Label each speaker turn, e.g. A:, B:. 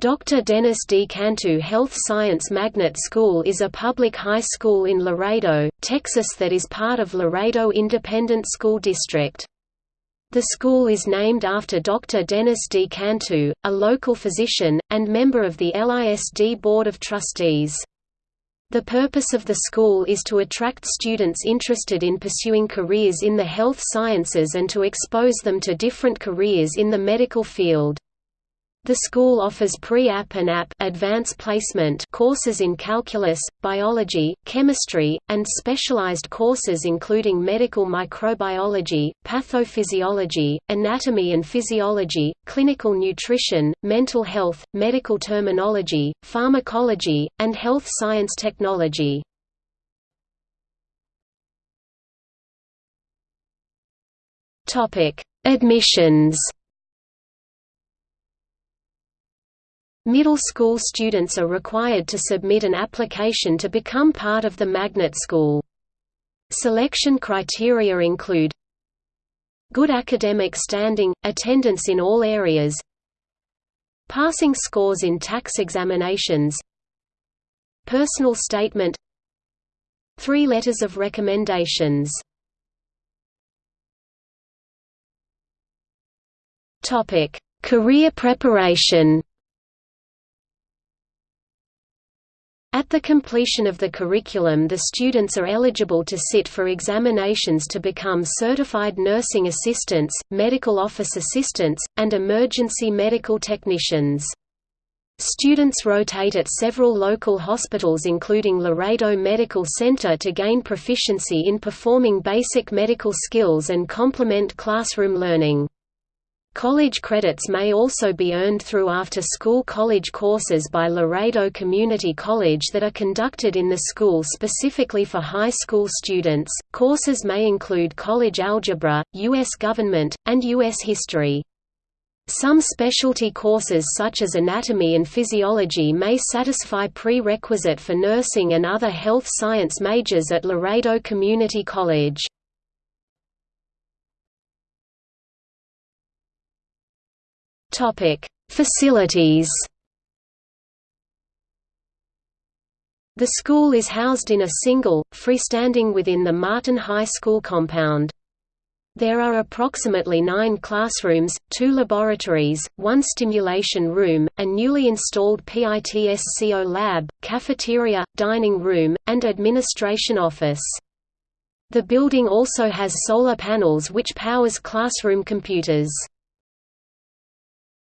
A: Dr. Dennis D. Cantu Health Science Magnet School is a public high school in Laredo, Texas that is part of Laredo Independent School District. The school is named after Dr. Dennis D. Cantu, a local physician, and member of the LISD Board of Trustees. The purpose of the school is to attract students interested in pursuing careers in the health sciences and to expose them to different careers in the medical field. The school offers pre-AP and AP advanced placement courses in calculus, biology, chemistry, and specialized courses including medical microbiology, pathophysiology, anatomy and physiology, clinical nutrition, mental health, medical terminology, pharmacology, and health science technology. Admissions Middle school students are required to submit an application to become part of the magnet school. Selection criteria include Good academic standing, attendance in all areas Passing scores in TAKS examinations Personal statement Three letters of recommendations Career preparation At the completion of the curriculum the students are eligible to sit for examinations to become certified nursing assistants, medical office assistants, and emergency medical technicians. Students rotate at several local hospitals including Laredo Medical Center to gain proficiency in performing basic medical skills and complement classroom learning. College credits may also be earned through after-school college courses by Laredo Community College that are conducted in the school specifically for high school students. Courses may include college algebra, U.S. government, and U.S. history. Some specialty courses such as anatomy and physiology may satisfy prerequisite for nursing and other health science majors at Laredo Community College. Topic: Facilities. The school is housed in a single, freestanding within the Martin High School compound. There are approximately nine classrooms, two laboratories, one stimulation room, a newly installed PITSCO lab, cafeteria, dining room, and administration office. The building also has solar panels which powers classroom computers.